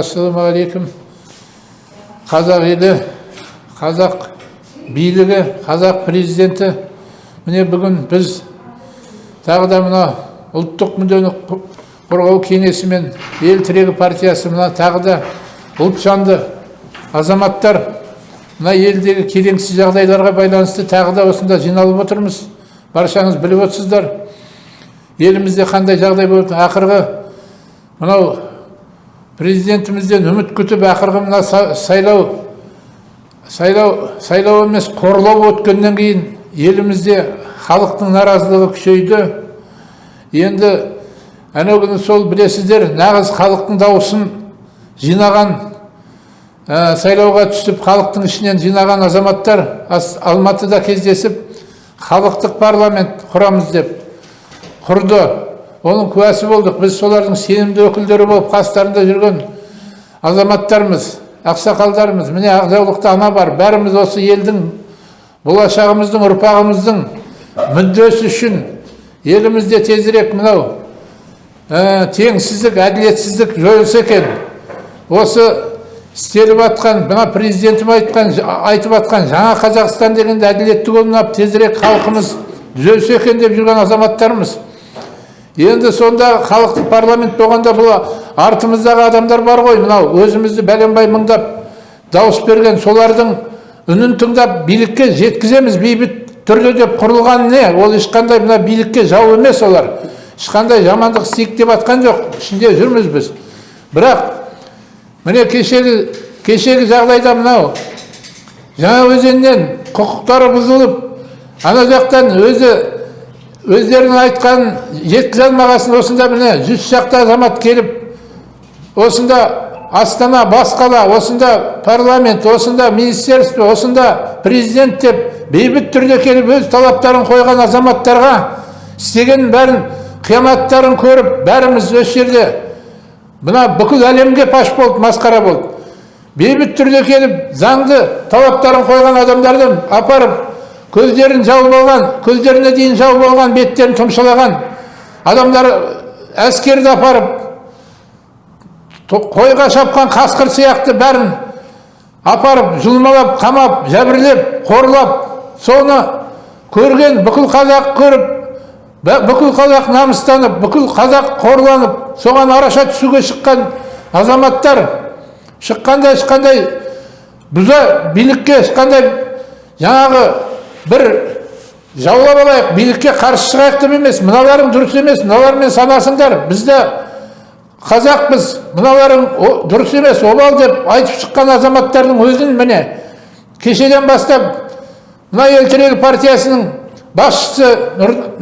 ассалаумағалейкум қазақ елі қазақ билігі қазақ президенті. Міне бүгін біз тағы да мына ұлттық мүддені қорғау кеңесі мен ел тірегі партиясы мына тағы да ұлтжанды азаматтар мына елдегі келеңсіз жағдайларға байланысты тағы да осында жиналып отырмыз. Баршаңыз біліп отырсыздар. Елімізде қандай жағдай болды ақырғы мынау президентімізден үміт күтіп ақырғы мына сайлау сайлау сайлау емес қорлау өткеннен кейін елімізде халықтың наразылығы күшейді. Енді анау күні сол білесіздер нағыз халықтың дауысын жинаған ә, сайлауға түсіп халықтың ішінен жинаған азаматтар алматыда кездесіп халықтық парламент құрамыз деп құрды. Оның куәсі болдық біз солардың сенімді өкілдері болып қастарында жүрген азаматтармыз ақсақалдарымыз міне ақжаулықты ана бар бәріміз осы елдің болашағымыздың ұрпағымыздың мүддесі үшін елімізде тезірек мынау теңсіздік әділетсіздік жойылса екен осы істеліп жатқан мына президентім айтқан айтып жатқан жаңа қазақстан дегенде әділетті қолынап тезірек халқымыз түзелсе екен деп жүрген азаматтармыз енді сонда халықтық парламент болғанда бұл артымыздағы адамдар бар ғой. Мынау өзімізді бәленбай мыңдап дауыс берген солардың үнін тыңдап билікке жеткіземіз. Бейбіт түрде деп құрылған не? Ол ешқандай мына билікке жау емес олар. Ешқандай жамандық істейік деп жатқан жоқ. Ішінде жүрміз біз. Бірақ міне кешегі кешегі жағдайда мынау жаңа өзеннен құқықтары бұзылып ана жақтан өзі өздерінің айтқанын жеткізе алмағасын осында міне жүз шақты азамат келіп осында астана бас қала осында парламент осында министерство осында президент деп бейбіт түрде келіп өз талаптарын қойған азаматтарға істегенін бәрін қиянаттарын көріп бәріміз осы жерде мына бүкіл әлемге паш болды масқара болды. Бейбіт түрде келіп заңды талаптарын қойған адамдарды апарып көздерін жауып алған көздеріне дейін жауып алған беттерін тұмшалаған адамдар әскерді апарып қойға шапқан қасқыр сияқты бәрін апарып жұлмалап қамап жәбірлеп қорлап соны көрген бүкіл қазақ көріп бүкіл қазақ намыстанып бүкіл қазақ қорланып соған араша түсуге шыққан азаматтар шыққанда ешқандай бұза билікке ешқандай жаңағы бір жаулап алайық билікке қарсы шығайық деп емес мыналарың дұрыс емес мыналармен санасыңдар бізді қазақпыз мыналарың дұрыс емес обал деп айтып шыққан азаматтардың өзін міне кешеден бастап мына ел тірегі партиясының басшысы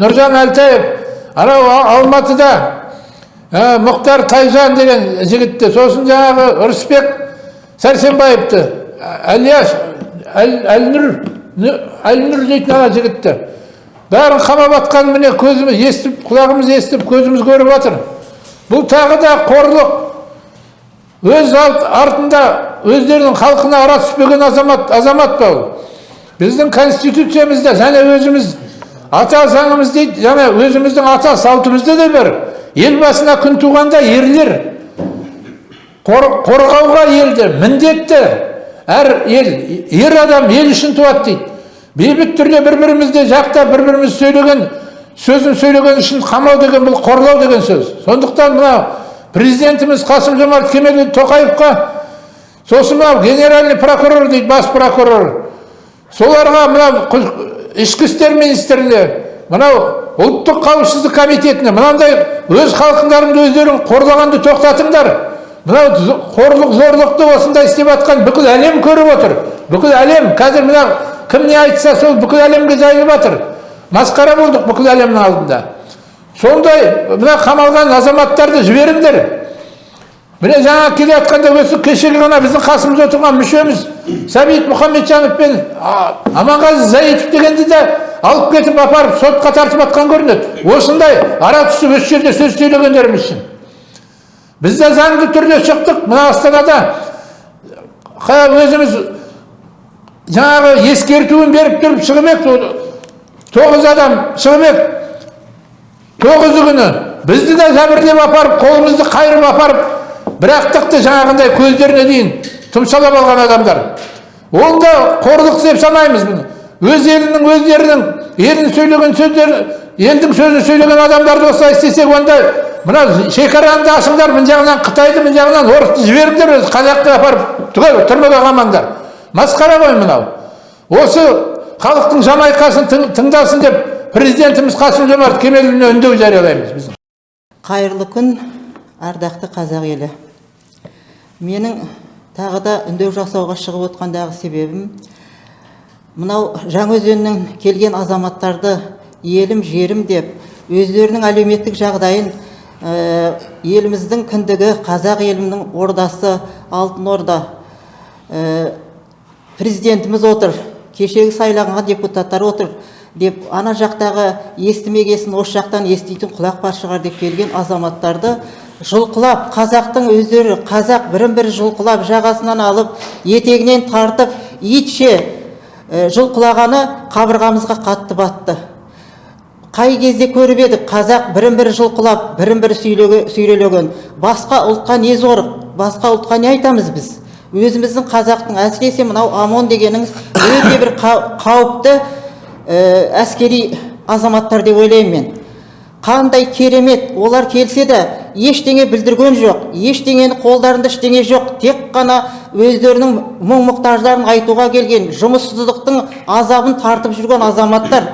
нұржан әлтаев анау алматыда ә, мұхтар тайжан деген жігітті сосын жаңағы ырысбек сәрсенбаевты әлияш әлнұр әлнұр дейтін ана жігітті бәрін қамап жатқанын міне көзіміз естіп құлағымыз естіп көзіміз көріп жатыр бұл тағы да қорлық өз артында өздерінің халқына ара түспеген азамат азамат па ол біздің конституциямызда және өзіміз ата заңымыз дейді және өзіміздің ата салтымызда да бар ел басына күн туғанда ерлер қорғауға елді міндетті әр ел ер адам ел үшін туады дейді. Бейбіт түрде бір бірімізді жақтап бір біріміз сөйлеген сөзін сөйлеген үшін қамау деген бұл қорлау деген сөз. Сондықтан мына президентіміз қасым жомарт кемелұлы тоқаевқа сосын мынау генеральный прокурор дейді бас прокурор соларға мынау ішкі істер министріне мынау ұлттық қауіпсіздік комитетіне мынандай өз халқыңдарыңды өздерің қорлағанды тоқтатыңдар. Мынау қорлық зорлықты осындай істеп жатқан бүкіл әлем көріп отыр. Бүкіл әлем қазір мына кім не айтса сол бүкіл әлемге жайылып жатыр масқара болдық бүкіл әлемнің алдында. Сондай мына қамалған азаматтарды жіберіңдер. Міне жаңа келе жатқанда осы кешегі ғана біздің қасымызда отырған мүшеміз сәбит мұхамеджанов пен аманғазы заитов дегенді де алып кетіп апарып сотқа тартып жатқан көрінеді. Осындай ара түсіп осы жерде сөз сөйлегендеріміз үшін. Біз де заңды түрде шықтық мына астанада өзіміз жаңағы ескертуін беріп тұрып шығып еді тоғыз адам шығып еді тоғызы күні бізді де жәбірлеп апарып қолымызды қайырып апарып бірақтықты жаңағындай көздеріне дейін тұмшалап алған адамдар ол да қорлық деп санаймыз бұны өз елінің өздерінің елін сөйлеген сөздер елдің сөзін сөйлеген адамдарды осылай істесек онда мына шекараны да ашыңдар мына жағынан қытайды мына жағынан орысты жіберіңдер өзі қазақты апарып түгел түрмеге қамаңдар масқара ғой мынау. Осы халықтың жан айқасын тың- тыңдасын деп президентіміз қасым жомарт кемелұлына үндеу жариялаймыз біз. Қайырлы күн ардақты қазақ елі. Менің тағы да үндеу жасауға шығып отқандағы себебім мынау жаңаөзеннен келген азаматтарды елім жерім деп өздерінің әлеуметтік жағдайын еліміздің кіндігі қазақ елімнің ордасы алтын орда. Ә, президентіміз отыр кешегі сайланған депутаттар отыр деп ана жақтағы естімегесін осы жақтан еститін құлақ бар шығар деп келген азаматтарды жұлқылап қазақтың өздері қазақ бірін бірі жұлқылап жағасынан алып етегінен тартып итше ә, жұлқылағаны қабырғамызға қатты батты. Қай кезде көріп едік қазақ бірін бірі жұлқылап бірін бірі сүйрелеген басқа ұлтқа не зорық басқа ұлтқа не айтамыз біз? Өзіміздің қазақтың әсіресе мынау амон дегеніңіз өте бір қау- қауіпті ә, әскери азаматтар деп ойлаймын мен. Қандай керемет олар келсе де ештеңе білдірген жоқ ештеңені қолдарында ештеңе жоқ тек қана өздерінің мұң мұқтаждарын айтуға келген жұмыссыздықтың азабын тартып жүрген азаматтар.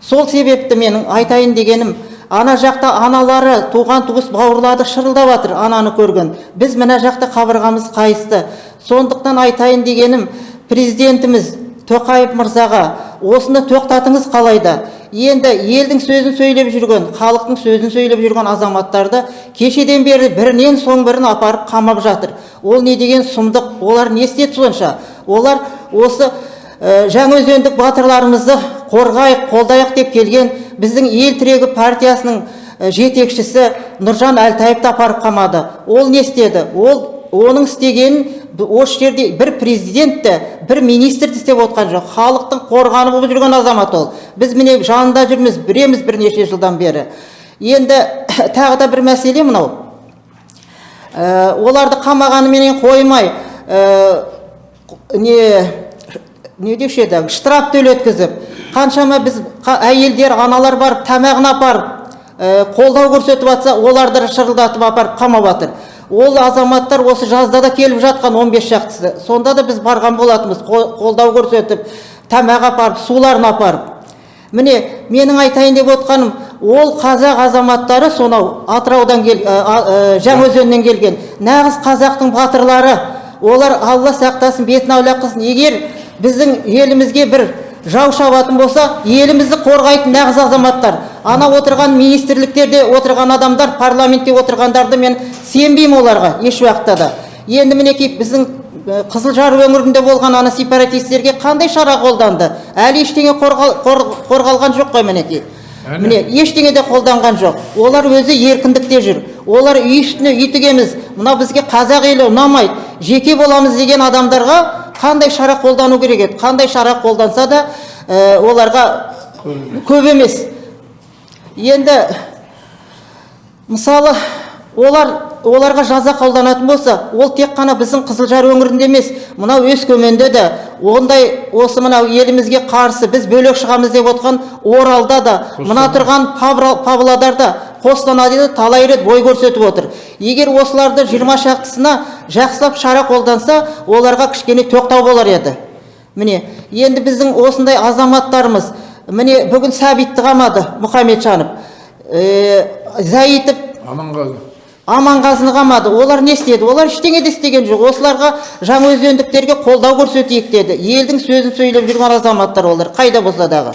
Сол себепті менің айтайын дегенім ана жақта аналары туған туыс бауырлары шырылдап жатыр ананы көрген. Біз мына жақта қабырғамыз қайысты. Сондықтан айтайын дегенім президентіміз тоқаев мырзаға осыны тоқтатыңыз қалайда енді елдің сөзін сөйлеп жүрген халықтың сөзін сөйлеп жүрген азаматтарды кешеден бері бірінен соң бірін апарып қамап жатыр. Ол не деген сұмдық? Олар не істеді сонша? Олар осы ә, жаңаөзендік батырларымызды қорғайық қолдайық деп келген біздің ел тірегі партиясының жетекшісі нұржан әлтаевты апарып қамады ол не істеді? Ол оның істегенін осы жерде бір президент те бір министр де істеп отқан жоқ. Халықтың қорғаны болып жүрген азамат ол. Біз міне жанында жүрміз біреміз бірнеше жылдан бері. Енді тағы да бір мәселе мынау. Ә, оларды қамағаныменен қоймай ә, не не деуші еді? Штраф төлеткізіп қаншама біз әйелдер аналар барып тамағын апарып ә, қолдау көрсетіп жатса оларды шырылдатып апарып қамап жатыр ол азаматтар осы жазда да келіп жатқан 15 шақтысы сонда да біз барған болатынбыз. Қо- қолдау көрсетіп тамақ апарып суларын апарып. Міне менің айтайын деп отқаным ол қазақ азаматтары сонау атыраудан кел ә, ә, жаңаөзеннен келген. Нағыз қазақтың батырлары. Олар алла сақтасын бетін аулақ қылсын егер біздің елімізге бір жау шабатын болса елімізді қорғайтын нағыз азаматтар ана отырған министрліктерде отырған адамдар парламентте отырғандарды мен сенбеймін оларға еш уақытта да енді мінекей біздің қызылжар өңірінде болған ана сепаратистерге қандай шара қолданды? Әлі ештеңе қорғал- қор- қорғалған жоқ қой мінекей міне ештеңе де қолданған жоқ. Олар өзі еркіндікте жүр. Олар үй үстіне үй тігеміз мынау бізге қазақ елі ұнамайды. Жеке боламыз деген адамдарға қандай шара қолдану керек еді? Қандай шара қолданса да оларға көп емес. Енді мысалы олар оларға жаза қолданатын болса ол тек қана біздің қызылжар өңірінде емес мынау өскеменде де ондай осы мынау елімізге қарсы біз бөлек шығамыз деп отқан оралда да мына тұрған павлодарда қостанайда да талай рет бой көрсетіп отыр. Егер осыларды жиырма шақтысына жақсылап шара қолданса оларға кішкене тоқтау болар еді. Міне енді біздің осындай азаматтарымыз міне бүгін сәбитті қамады мұхамеджанов ә, заитов аманғазы. Аманғазыны қамады. Олар не істеді? Олар ештеңе де істеген жоқ. Осыларға жаңаөзендіктерге қолдау көрсетейік деді. Елдің сөзін сөйлеп жүрген азаматтар олар. Қайда болса дағы?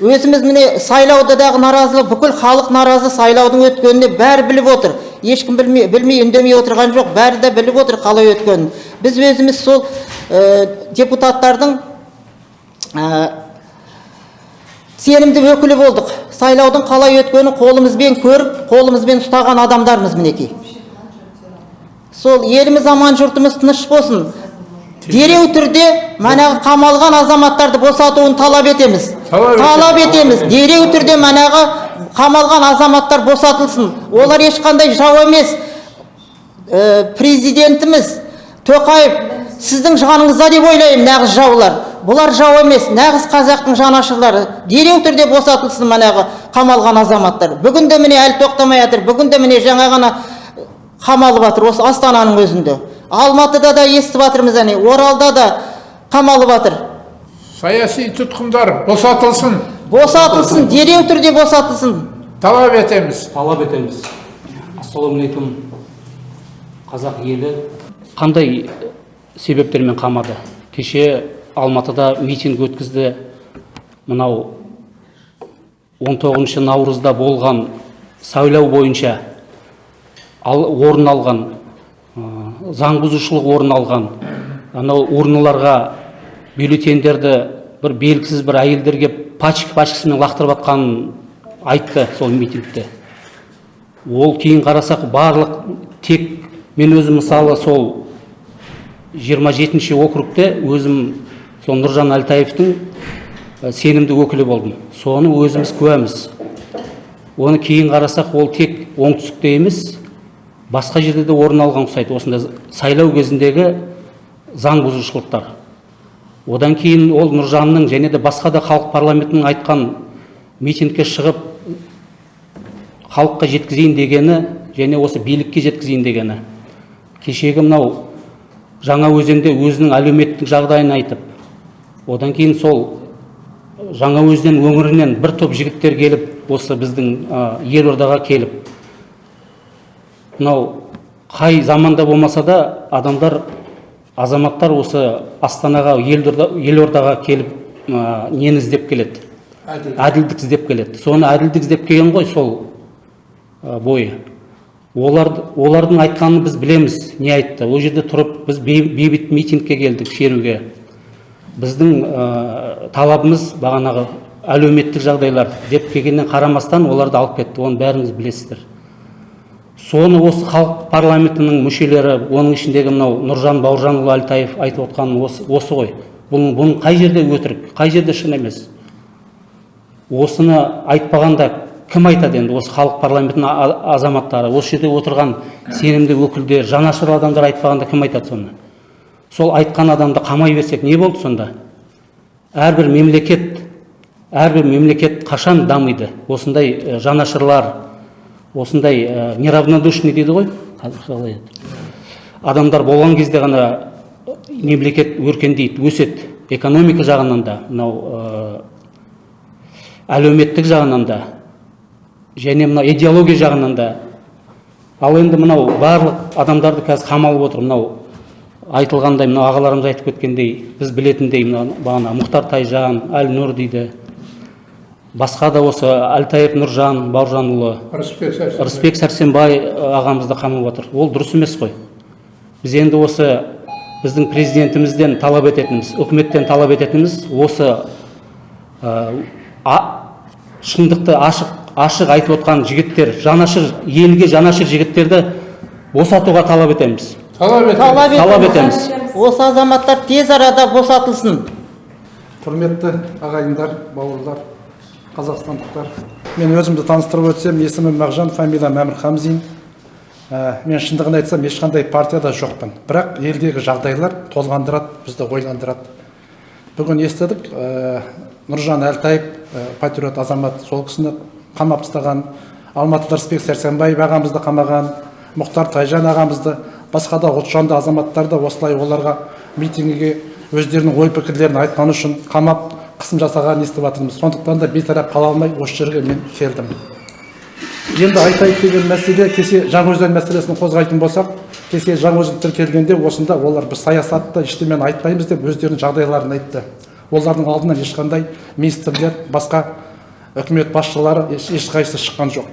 Өзіміз міне сайлауда дағы наразылық бүкіл халық наразы сайлаудың өткеніне бәрі біліп отыр. Ешкім білмей, білмей үндемей отырған жоқ. Бәрі де біліп отыр қалай өткенін. Біз өзіміз сол депутаттардың ә, сенімді өкілі болдық сайлаудың қалай өткенін қолымызбен көріп қолымызбен ұстаған адамдармыз мінекей сол еліміз аман жұртымыз тыныш болсын дереу түрде манағы қамалған азаматтарды босатуын талап етеміз Талап етеміз. талап етеміз дереу түрде манағы қамалған азаматтар босатылсын олар ешқандай жау емес ә, президентіміз тоқаев сіздің жаныңызда деп ойлаймын нағыз жаулар. Бұлар жау емес нағыз қазақтың жанашырлары. Дереу түрде босатылсын манағы қамалған азаматтар. Бүгін де міне әлі тоқтамай жатыр бүгін де міне жаңа ғана қамалып жатыр осы астананың өзінде. Алматыда да естіп жатырмыз әне оралда да қамалып жатыр саяси тұтқындар босатылсын. Босатылсын дереу түрде босатылсын. Талап етеміз. Талап етеміз. Ассалаумағалейкум қазақ елі қандай себептермен қамады. Кеше алматыда митинг өткізді. Мынау 19 наурызда болған сайлау бойынша ал, орын алған ә, заң бұзушылық орын алған анау урналарға бюллетендерді бір белгісіз бір әйелдер келіп пачка пачкасымен лақтырып жатқанын айтты сол митингте. Ол кейін қарасақ барлық тек мен өзім мысалы сол 27 округте өзім сол нұржан әлтаевтың ә, сенімді өкілі болдым. Соны өзіміз куәміз. Оны кейін қарасақ ол тек оңтүстікте емес басқа жерде де орын алған ұқсайды осындай сайлау кезіндегі заң бұзушылықтар. Одан кейін ол нұржанның және де басқа да халық парламентінің айтқан митингке шығып халыққа жеткізейін дегені және осы билікке жеткізейін дегені. Кешегі мынау жаңа өзенде өзінің әлеуметтік жағдайын айтып одан кейін сол жаңа өзен өңірінен бір топ жігіттер келіп осы біздің ә, елордаға келіп. Мынау қай заманда болмаса да адамдар азаматтар осы астанаға елорда, елордаға келіп ә, нені іздеп келеді? Әділдік. Іздеп келеді. Соны әділдік іздеп келген ғой сол ә, бойы. Олар, олардың айтқанын біз білеміз не айтты. Ол жерде тұрып біз бей- бейбіт митингке келдік шеруге. Біздің ә, талабымыз бағанағы әлеуметтік жағдайлар деп келгеннен қарамастан оларды алып кетті. Оны бәріңіз білесіздер. Соны осы халық парламентінің мүшелері оның ішіндегі мынау нұржан бауыржанұлы әлтаев айтып отқаны осы, осы ғой. Бұның, бұның қай жерде өтірік қай жерде шын емес. Осыны айтпағанда кім айтады енді осы халық парламентінің азаматтары? осы жерде отырған сенімді өкілдер жанашыр адамдар айтпағанда кім айтады соны сол айтқан адамды қамай берсек не болды сонда? Әрбір мемлекет әрбір мемлекет қашан дамиды? Осындай э, жанашырлар осындай ә, неравнодушный дейді ғой қалай адамдар болған кезде ғана мемлекет өркендейді өседі. Экономика жағынан да мынау әлеуметтік жағынан да. Және мынау идеология жағынан да. Ал енді мынау барлық адамдарды қазір қамалып отыр. Мынау айтылғандай мынау ағаларымыз айтып кеткендей біз білетіндей мынау бағана мұхтар тайжан әлнұр дейді. Басқа да осы әлтаев нұржан бауыржанұлы рысбек сәрсенбай. Ағамызды қамап отыр. Ол дұрыс емес қой. Біз енді осы біздің президентімізден талап ететініміз үкіметтен талап ететініміз осы ә, а- шындықты ашық ашық айтып отқан жігіттер жанашыр елге жанашыр жігіттерді босатуға талап етеміз. Талап етеміз. Талап талап етеміз. Етеміз. Осы азаматтар тез арада босатылсын. Құрметті ағайындар бауырлар қазақстандықтар мен өзімді таныстырып өтсем есімім мағжан фамилиям әмір хамзин. Ә, мен шындығын айтсам ешқандай партияда жоқпын. Бірақ елдегі жағдайлар толғандырады бізді ойландырады. Бүгін естідік ә, нұржан әлтаев ә, патриот азамат сол кісіні қамап тастаған алматыда рысбек сәрсенбаев ағамызды қамаған мұхтар тайжан ағамызды басқа да ұлтжанды азаматтарды осылай оларға митингіге өздерінің ой пікірлерін айтқаны үшін қамап қысым жасағанын естіп жатырмыз. Сондықтан да бейтарап қала алмай осы жерге мен келдім. Енді айтайық деген мәселе кеше жаңаөзен мәселесін қозғайтын болсақ кеше жаңаөзен тіркелгенде осында олар біз саясатты ештемені айтпаймыз деп өздерінің жағдайларын айтты. Олардың алдынан ешқандай министрлер басқа үкімет басшылары еш- ешқайсысы шыққан жоқ.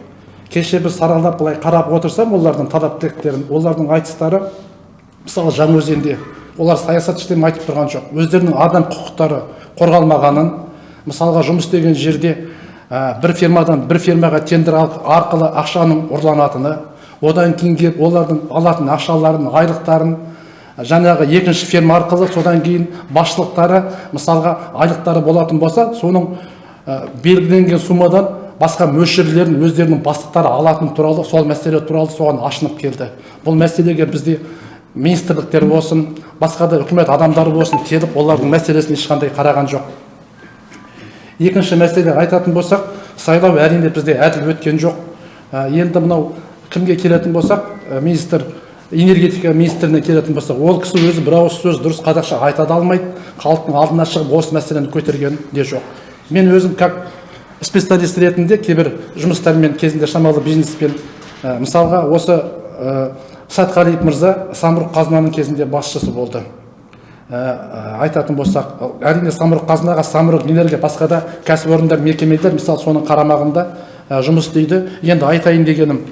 Кеше біз саралап былай қарап отырсам олардың талап тілектерін олардың айтыстары мысалы жаңаөзенде олар саясат ештеңе айтып тұрған жоқ. Өздерінің адам құқықтары қорғалмағанын мысалға жұмыс істеген жерде ә, бір фирмадан бір фирмаға тендер арқылы ақшаның ұрланатыны одан кейін келіп олардың алатын ақшаларын айлықтарын жаңағы екінші фирма арқылы содан кейін басшылықтары мысалға айлықтары болатын болса соның белгіленген суммадан басқа мөлшерлерін өздерінің бастықтары алатын туралы сол мәселе туралы соған ашынып келді. Бұл мәселеге бізде министрліктер болсын басқа да үкімет адамдары болсын келіп олардың мәселесіне ешқандай қараған жоқ. Екінші мәселе айтатын болсақ сайлау әрине бізде әділ өткен жоқ. Ә, енді мынау кімге келетін болсақ ә, министр энергетика министріне келетін болсақ ол кісі өзі бір ауыз сөз дұрыс қазақша айта да алмайды халықтың алдына шығып осы мәселені көтерген де жоқ. Мен өзім как специалист ретінде кейбір жұмыстармен кезінде шамалы бизнеспен ә, мысалға осы ә, сатқалиев мырза самұрық қазынаның кезінде басшысы болды. Ә, айтатын болсақ әрине самұрық қазынаға самұрық энергия басқа да кәсіпорындар мекемелер мысалы соның қарамағында ә, жұмыс істейді. Енді айтайын дегенім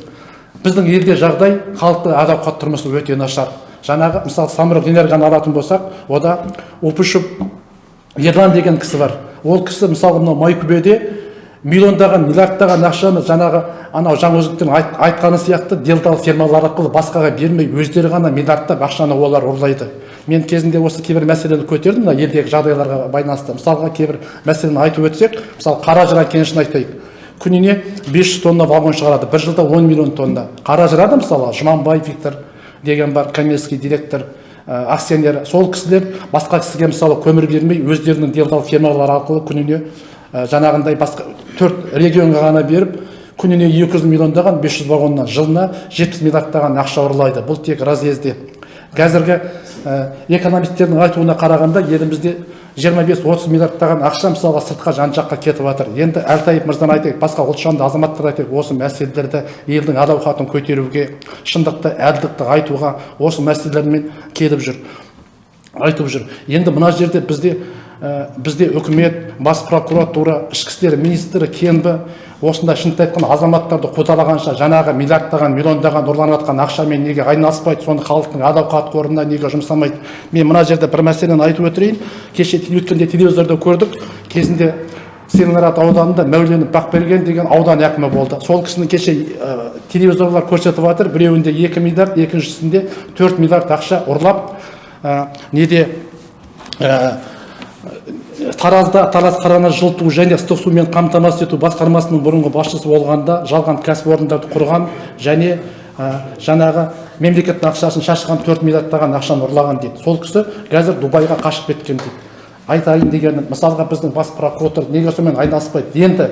біздің елде жағдай халықтың әл ауқат тұрмысы өте нашар. Жаңағы мысалы самұрық энергияны алатын болсақ ода опышев ерлан деген кісі бар. Ол кісі мысалы мынау майкүбеде миллиондаған миллиардтаған ақшаны жаңағы анау жаңаөзектің айт, айтқаны сияқты делдал фирмалар арқылы басқаға бермей өздері ғана миллиардтап ақшаны олар ұрлайды. Мен кезінде осы кейбір мәселені көтердім мына елдегі жағдайларға байланысты. Мысалға кейбір мәселені айтып өтсек мысалы қаражыра кенішін айтайық. Күніне 500 тонна вагон шығарады. бір жылда 10 миллион тонна. Қаражыра да мысалы жұманбаев виктор деген бар коммерческий директор. Акционер сол кісілер басқа кісіге мысалы көмір бермей өздерінің делдал фирмалар арқылы күніне ә, жаңағындай басқа төрт регионға ғана беріп күніне 200 миллиондаған 500 вагоннан жылына 70 миллиардтаған ақша ұрлайды. Бұл тек разъезде. Қазіргі ә, экономистердің айтуына қарағанда елімізде 25-30 миллиардтаған ақша мысалға сыртқа жан жаққа кетіп жатыр. Енді әлтаев мырзаны айтайық басқа ұлтжанды азаматтар айтайық осы мәселелерді елдің әл ауқатын көтеруге шындықты әділдікті айтуға осы мәселелермен келіп жүр айтып жүр. Енді мына жерде бізде бізде үкімет бас прокуратура ішкі істер министрі кенбі осындай шынымды айтқанда азаматтарды қудалағанша жаңағы миллиардтаған миллиондаған ұрланып жатқан ақшамен неге айналыспайды соны халықтың әл ауқат қорына неге жұмсамайды? Мен мына жерде бір мәселені айтып өтірейін. Кеше өткенде телевизорда көрдік. Кезінде целиноград ауданында мәуленов бақберген деген аудан әкімі болды. Сол кісіні кеше ә, телевизорлар көрсетіп жатыр. Біреуінде екі миллиард екіншісінде төрт миллиард ақша ұрлап ә, неде таразда тараз қараны жылыту және ыстық сумен қамтамасыз ету басқармасының бұрынғы басшысы болғанда жалған кәсіпорындарды құрған және ә, жаңағы мемлекеттің ақшасын шашқан төрт миллиардтаған ақшаны ұрлаған дейді. Сол кісі қазір дубайға қашып кеткен дейді. Айтайын дегенім мысалға біздің бас прокуратура неге сонымен айналыспайды? Енді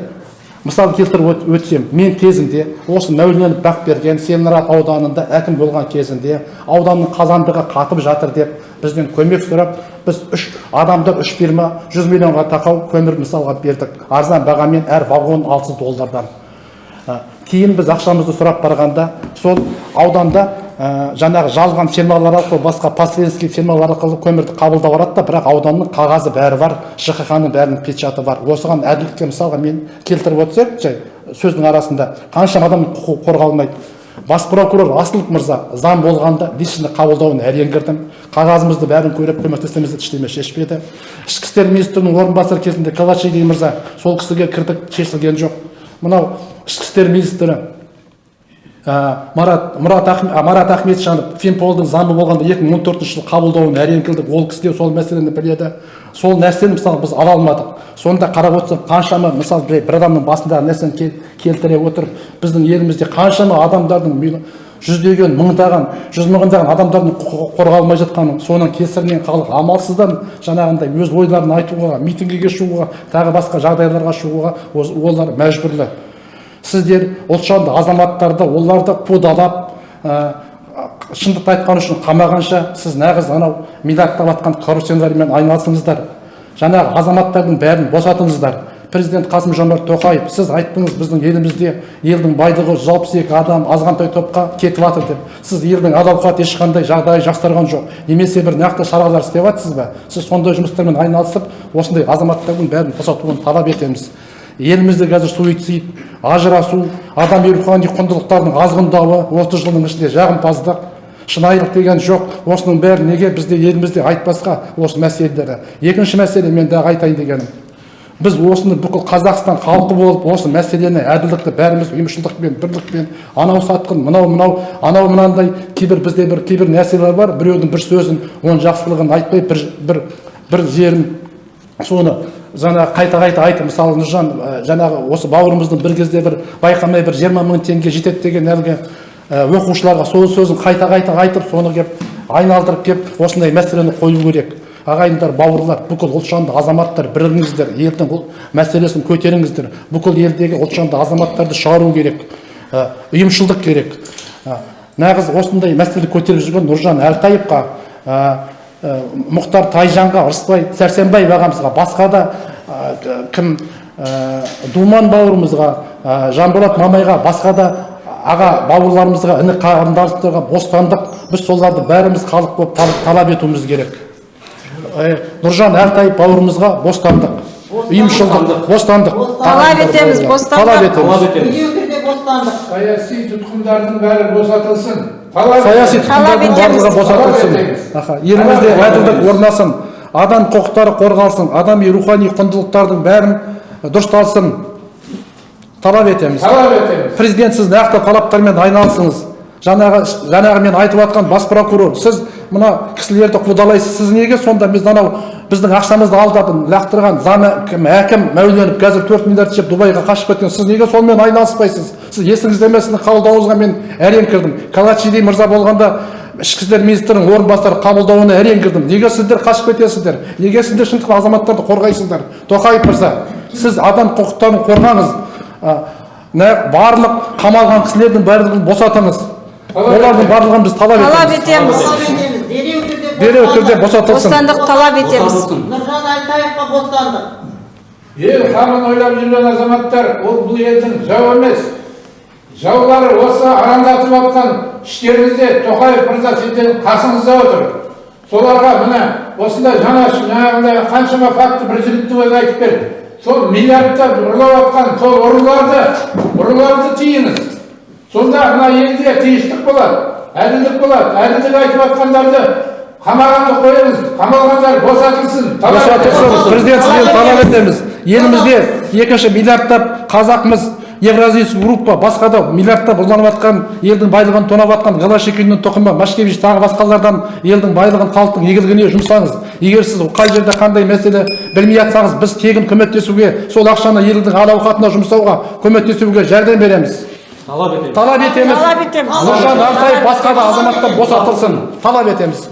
мысал келтіріп өтсем мен кезінде осы мәуленов бақберген целиноград ауданында әкім болған кезінде ауданның қазандығы қатып жатыр деп бізден көмек сұрап біз үш адамдар үш фирма жүз миллионға тақау көмір мысалға бердік. Арзан бағамен әр вагон алты доллардан. Кейін біз ақшамызды сұрап барғанда сол ауданда ә, жаңағы жалған фирмалар арқылы басқа посреднический фирмалар арқылы көмірді қабылдап алады да бірақ ауданның қағазы бәрі бар жқх ның бәрінің печаты бар. Осыған әділдікке мысалға мен келтіріп жай сөздің арасында қаншама адамның құқығы қорғалмайды. Бас прокурор асылов мырза заң болғанда личный қабылдауына әрең кірдім. Қағазымызды бәрін көріп көмектесеміз ештеме шешпеді ішкі істер министрінің орынбасары кезінде калачиди мырза сол кісіге кірдік шешілген жоқ. Мынау ішкі істер министрі марат мұрат марат ахметжанов финполдың заңы болғанда 2014 жылы қабылдауына әрең келдік ол кісі де сол мәселені біледі. Сол нәрсені мысалы біз ала алмадық. Сонда қарап отырсақ қаншама мысалы бір адамның басындағы нәрсені кел- келтіре отырып біздің елімізде қаншама адамдардың жүздеген мыңдаған жүз мыңдаған адамдардың құқығы қорғалмай жатқанын соның кесірінен халық амалсыздан жаңағындай өз ойларын айтуға митингіге шығуға тағы басқа жағдайларға шығуға олар мәжбүрлі. Сіздер ұлтжанды азаматтарды оларды қудалап шындықты айтқан үшін қамағанша сіз нағыз анау миллиардтап жатқан коррупционермен айналысыңыздар. Жаңағы азаматтардың бәрін босатыңыздар. Президент қасым жомарт тоқаев сіз айттыңыз біздің елімізде елдің байлығы жүз алпыс екі адам азғантай топқа кетіп жатыр деп. Сіз елдің әл ауқаты ешқандай жағдайы жақсарған жоқ. Немесе бір нақты шаралар істеп жатсыз ба? Сіз сондай жұмыстармен айналысып осындай азаматтардың бәрін босатуын талап етеміз. Елімізде қазір суицид ажырасу адами рухани құндылықтардың азғындауы отыз жылдың ішінде жағымпаздық шынайылық деген жоқ. Осының бәрі неге бізде елімізде айтпасқа осы мәселелері? Екінші мәселе мен дағы айтайын дегенім. Біз осыны бүкіл қазақстан халқы болып осы мәселені әділдікті бәріміз ұйымшылдықпен бірлікпен анау сатқын мынау мынау анау мынандай кейбір бізде бір кейбір нәрселер бар біреудің бір сөзін оның жақсылығын айтпай бір бір бір жерін соны жаңағы қайта қайта айтып мысалы нұржан жаңағы осы бауырымыздың бір кезде бір байқамай бір жиырма мың теңге жетеді деген әлгі оқушыларға сол сөзін қайта қайта айтып соны кеп айналдырып кеп осындай мәселені қою керек. Ағайындар бауырлар бүкіл ұлтжанды азаматтар бірігіңіздер елдің бұл мәселесін көтеріңіздер. Бүкіл елдегі ұлтжанды азаматтарды шығару керек. Ә, ұйымшылдық керек. Ә, нағыз осындай мәселе көтеріп жүрген нұржан әлтаевқа мұхтар тайжанға ырысбай сәрсенбаев ағамызға басқа да кім думан бауырымызға жанболат мамайға басқа да аға бауырларымызға іні қарындастарға бостандық біз соларды бәріміз халық болып тал- талап етуіміз керек. Ә, нұржан әлтаев бауырымызға бостандық. Ұйымшылдық бостандық. Талап етеміз, бостандық. талап етеміз. Бостандық. Саяси тұтқындардың бәрі босатылсын. Саяси тұтқындардың барлығы босатылсын. Елімізде әділдік орнасын адам құқықтары қорғалсын адами рухани құндылықтардың бәрін дұрысталсын. Талап етеміз. Талап етеміз. Президент сіз нақты талаптармен айналысыңыз жаңағы жаңағы мен айтып жатқан бас прокурор сіз мына кісілерді қудалайсыз. Сіз неге сонда біз анау біздің ақшамызды алдап лақтырған зам кім әкім мәуленов қазір төрт миллиард жеп дубайға қашып кеткен. Сіз неге сонымен айналыспайсыз? Сіз есіңізде ме? Сіздің қабылдауыңызға мен әрең кірдім. Калачиди мырза болғанда ішкі істер министрінің орынбасары қабылдауына әрең кірдім. Неге сіздер қашып кетесіздер? Неге сіздер шындықта азаматтарды қорғайсыздар? Тоқаев мырза сіз адам құқықтарын қорғаңыз. Барлық қамалған кісілердің барлығын босатыңыз. Олардың барлығын біз талап етеміз. талап етеміз. Дереу түрде босатылсын. Бостандық талап етеміз. Нұржан әлтаевқа бостандық. Ел қамын ойлап жүрген азаматтар ол бұл елдің жауы емес. Жаулары осы арандатып жатқан іштеріңізде тоқаев мырза сіздердің қасыңызда отыр. Соларға міне осындай жаңа жаңағындай қаншама факті бір жігітті өзі айтып берді сол миллиардтап ұрлап жатқан сол ұрыларды ұрыларды тиіңіз. Сонда мына елде тыныштық болады әділдік болады. Әділдік айтып жатқандарды қамағанды қойыңыз қамалғандар босатылсын босатылсын. президент сізден талап етеміз. Елімізде екінші миллиардтап қазақмыз евразийский группа басқа да миллиардтап ұрланып жатқан елдің байлығын тонап жатқан голошекиннің тұқымы машкевич тағы басқалардан елдің байлығын халықтың игілігіне жұмсаңыз. Егер сіз қай жерде қандай мәселе білмей жатсаңыз біз тегін көмектесуге сол ақшаны елдің әл ауқатына жұмсауға көмектесуге жәрдем береміз. Талап етеміз. Талап етеміз. Талап етеміз. Нұржан әлтаев басқа да азаматтар босатылсын. Талап етеміз.